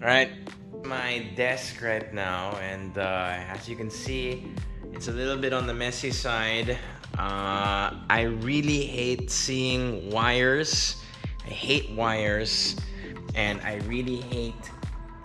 Alright, my desk right now, and uh, as you can see, it's a little bit on the messy side. Uh, I really hate seeing wires. I hate wires, and I really hate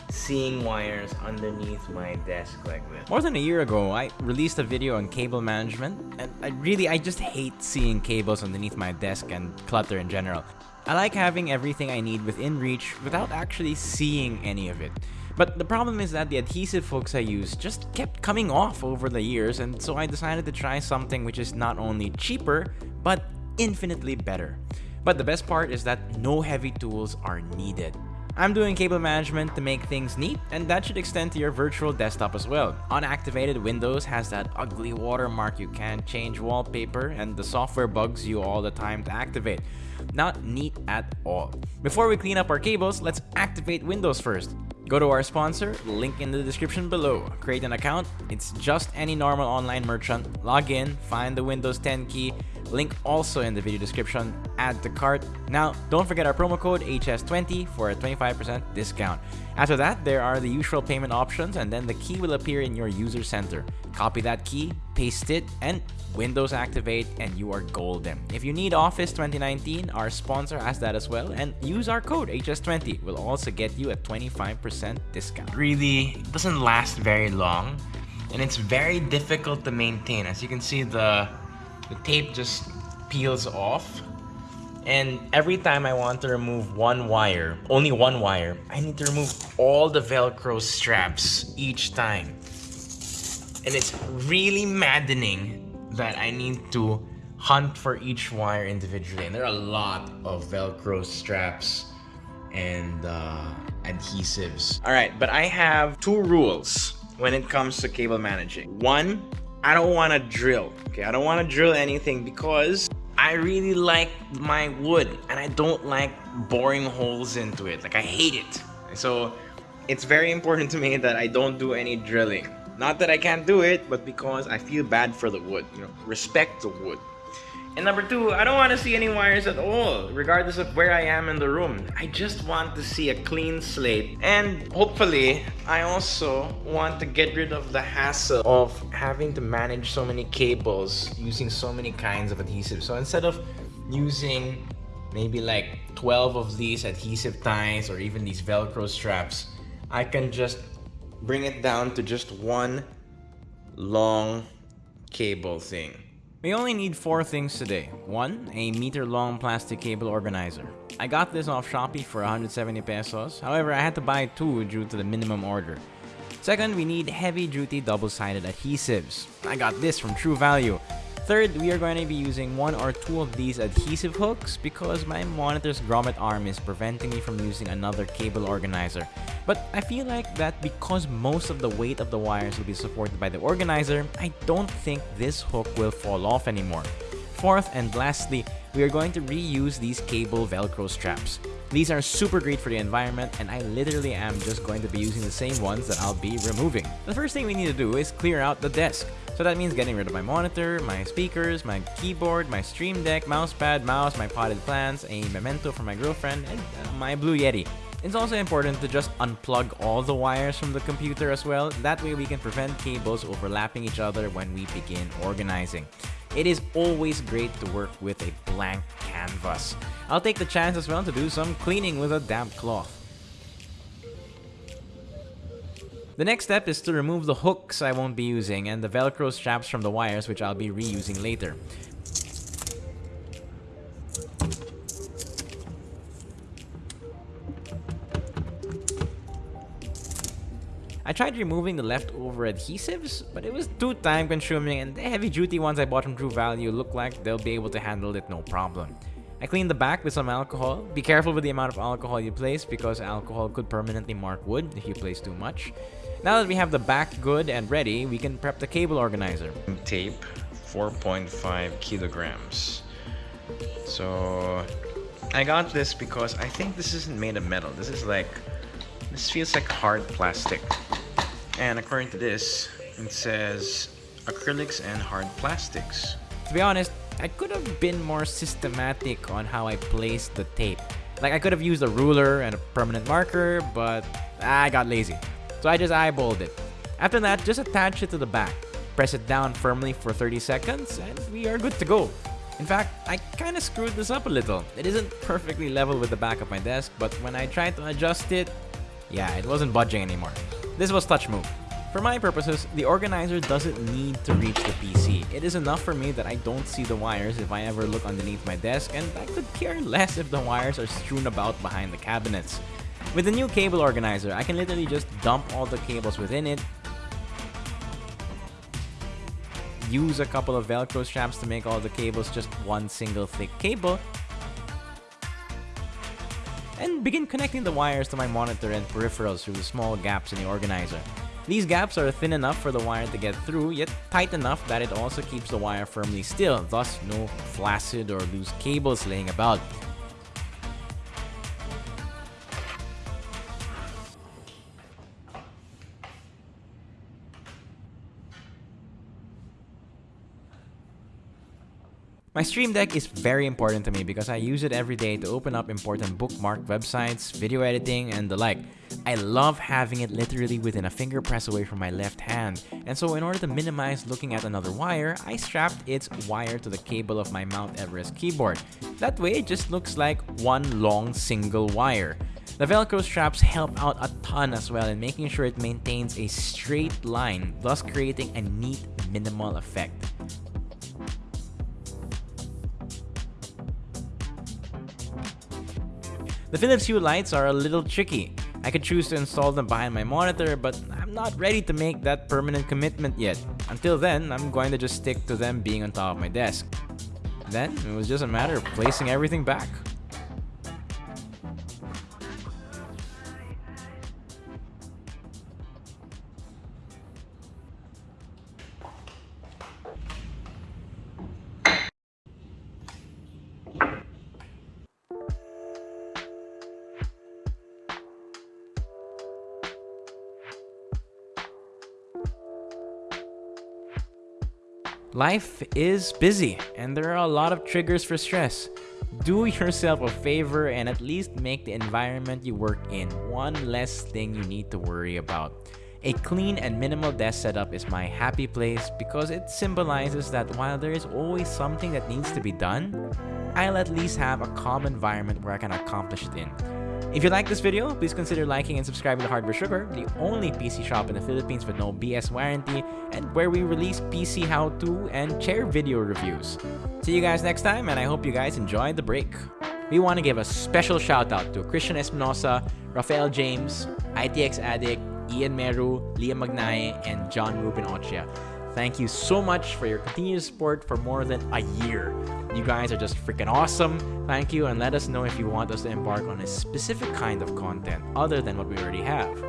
seeing wires underneath my desk like this. More than a year ago, I released a video on cable management, and I really, I just hate seeing cables underneath my desk and clutter in general. I like having everything I need within reach without actually seeing any of it. But the problem is that the adhesive hooks I use just kept coming off over the years and so I decided to try something which is not only cheaper, but infinitely better. But the best part is that no heavy tools are needed. I'm doing cable management to make things neat, and that should extend to your virtual desktop as well. Unactivated Windows has that ugly watermark you can't change wallpaper, and the software bugs you all the time to activate. Not neat at all. Before we clean up our cables, let's activate Windows first. Go to our sponsor, link in the description below. Create an account, it's just any normal online merchant. Log in, find the Windows 10 key, Link also in the video description. Add to cart. Now, don't forget our promo code HS20 for a 25% discount. After that, there are the usual payment options and then the key will appear in your user center. Copy that key, paste it, and Windows activate and you are golden. If you need Office 2019, our sponsor has that as well and use our code HS20 will also get you a 25% discount. Really doesn't last very long and it's very difficult to maintain. As you can see the the tape just peels off and every time I want to remove one wire, only one wire, I need to remove all the Velcro straps each time. And it's really maddening that I need to hunt for each wire individually. And there are a lot of Velcro straps and uh, adhesives. All right, but I have two rules when it comes to cable managing. One, I don't want to drill. Okay, I don't want to drill anything because I really like my wood and I don't like boring holes into it. Like I hate it. So it's very important to me that I don't do any drilling. Not that I can't do it, but because I feel bad for the wood. You know, respect the wood. And number two, I don't want to see any wires at all, regardless of where I am in the room. I just want to see a clean slate. And hopefully, I also want to get rid of the hassle of having to manage so many cables using so many kinds of adhesive. So instead of using maybe like 12 of these adhesive ties or even these Velcro straps, I can just bring it down to just one long cable thing. We only need four things today. One, a meter long plastic cable organizer. I got this off Shopee for 170 pesos, however I had to buy two due to the minimum order. Second, we need heavy duty double-sided adhesives. I got this from True Value. Third, we are going to be using one or two of these adhesive hooks because my monitor's grommet arm is preventing me from using another cable organizer. But I feel like that because most of the weight of the wires will be supported by the organizer, I don't think this hook will fall off anymore. Fourth and lastly, we are going to reuse these cable velcro straps. These are super great for the environment and I literally am just going to be using the same ones that I'll be removing. The first thing we need to do is clear out the desk. So that means getting rid of my monitor, my speakers, my keyboard, my stream deck, mousepad, mouse, my potted plants, a memento for my girlfriend, and uh, my Blue Yeti. It's also important to just unplug all the wires from the computer as well, that way we can prevent cables overlapping each other when we begin organizing. It is always great to work with a blank canvas. I'll take the chance as well to do some cleaning with a damp cloth. The next step is to remove the hooks I won't be using and the velcro straps from the wires which I'll be reusing later. I tried removing the leftover adhesives, but it was too time consuming and the heavy duty ones I bought from True Value look like they'll be able to handle it no problem. I cleaned the back with some alcohol. Be careful with the amount of alcohol you place because alcohol could permanently mark wood if you place too much. Now that we have the back good and ready, we can prep the cable organizer. Tape, 4.5 kilograms. So I got this because I think this isn't made of metal. This is like, this feels like hard plastic. And according to this, it says acrylics and hard plastics. To be honest, I could have been more systematic on how I placed the tape. Like I could have used a ruler and a permanent marker, but I got lazy. So I just eyeballed it. After that, just attach it to the back. Press it down firmly for 30 seconds and we are good to go. In fact, I kinda screwed this up a little. It isn't perfectly level with the back of my desk, but when I tried to adjust it, yeah, it wasn't budging anymore. This was touch move. For my purposes, the organizer doesn't need to reach the PC. It is enough for me that I don't see the wires if I ever look underneath my desk, and I could care less if the wires are strewn about behind the cabinets. With the new cable organizer, I can literally just dump all the cables within it, use a couple of velcro straps to make all the cables just one single thick cable, and begin connecting the wires to my monitor and peripherals through the small gaps in the organizer. These gaps are thin enough for the wire to get through, yet tight enough that it also keeps the wire firmly still, thus no flaccid or loose cables laying about. My Stream Deck is very important to me because I use it every day to open up important bookmark websites, video editing, and the like. I love having it literally within a finger press away from my left hand, and so in order to minimize looking at another wire, I strapped its wire to the cable of my Mount Everest keyboard. That way, it just looks like one long single wire. The Velcro straps help out a ton as well in making sure it maintains a straight line, thus creating a neat minimal effect. The Philips Hue lights are a little tricky. I could choose to install them behind my monitor, but I'm not ready to make that permanent commitment yet. Until then, I'm going to just stick to them being on top of my desk. Then, it was just a matter of placing everything back. Life is busy, and there are a lot of triggers for stress. Do yourself a favor and at least make the environment you work in one less thing you need to worry about. A clean and minimal desk setup is my happy place because it symbolizes that while there is always something that needs to be done, I'll at least have a calm environment where I can accomplish it in. If you like this video, please consider liking and subscribing to Hardware Sugar, the only PC shop in the Philippines with no BS warranty, and where we release PC how-to and chair video reviews. See you guys next time, and I hope you guys enjoyed the break. We want to give a special shout out to Christian Espinosa, Rafael James, ITX Addict, Ian Meru, Liam Magnaye, and John Ruben Ochia. Thank you so much for your continued support for more than a year. You guys are just freaking awesome. Thank you, and let us know if you want us to embark on a specific kind of content other than what we already have.